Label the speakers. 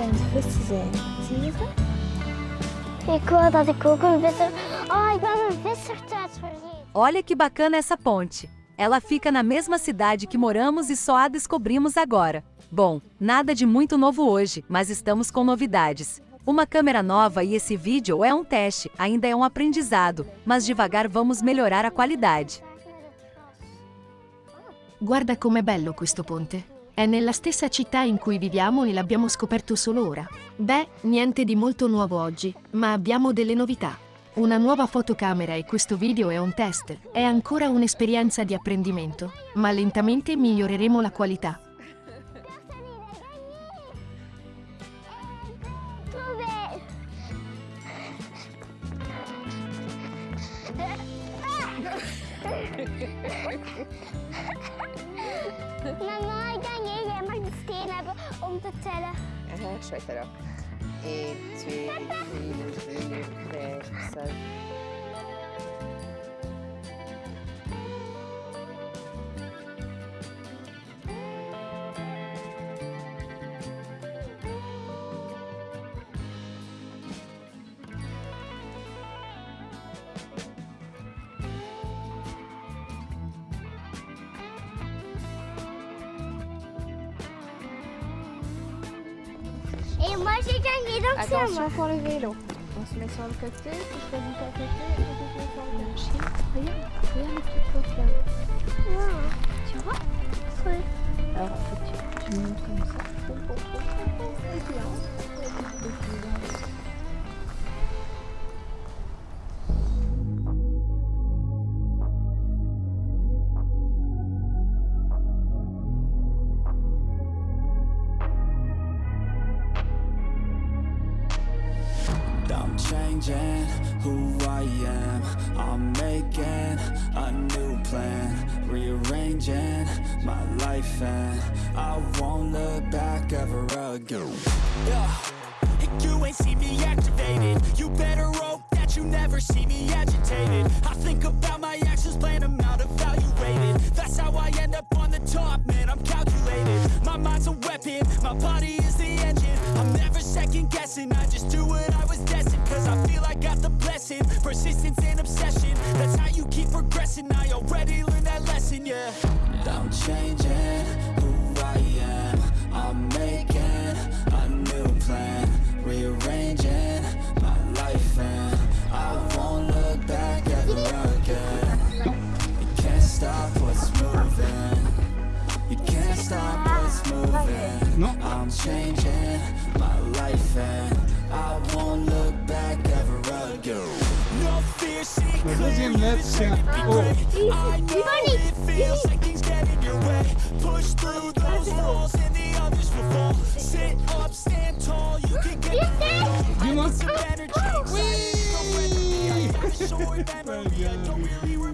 Speaker 1: aan het vissen zijn. Zie?
Speaker 2: Ik wil dat ik ook een visser... Oh, ik ben mijn vissertuig vergeten.
Speaker 3: Olha que bacana essa ponte. Ela fica na mesma cidade que moramos e só a descobrimos agora. Bom, nada de muito novo hoje, mas estamos com novidades. Uma câmera nova e esse vídeo é um teste, ainda é um aprendizado, mas devagar vamos melhorar a qualidade.
Speaker 4: Guarda com'è bello questo ponte. È nella stessa città in cui viviamo e l'abbiamo scoperto solo ora. Beh, niente di molto nuovo oggi, ma abbiamo delle novità. Una nuova fotocamera e questo video è un test. È ancora un'esperienza di apprendimento, ma lentamente miglioreremo la qualità.
Speaker 2: Dove? Mama, ik denk jij, jij mag de steen hebben om te tellen.
Speaker 1: Aha, schrijf erop. 1, 2, 3, 4, 5, 6.
Speaker 2: Et moi, j'ai gagné, donc c'est à moi.
Speaker 1: Attention pour le vélo. On se met sur le côté, tu choisis ta côté et on se met sur le chien. Regarde, regarde les petites là. Tu vois?
Speaker 2: Oui.
Speaker 1: Alors en fait, tu, tu montes comme ça. Et puis là,
Speaker 5: changing who I am. I'm making a new plan, rearranging my life, and I won't look back ever again.
Speaker 6: Yeah, you ain't see me activated. You better hope that you never see me agitated. I think about my actions, plan them out, evaluated That's how I end up on the top, man, I'm calculated. My mind's a weapon, my body is the engine. I'm never second guessing, I just do what got the blessing, persistence and obsession That's how you keep progressing, I already learned that lesson, yeah
Speaker 5: I'm changing who I am. I'm making a new plan, rearranging my life, and I won't look back ever again. You can't stop what's moving. You can't stop what's moving. I'm changing my life, and
Speaker 6: like things get in your way Push through those walls and the others will fall Sit up, oh. stand tall, you. can get
Speaker 7: Dis-moi.
Speaker 6: some energy inside of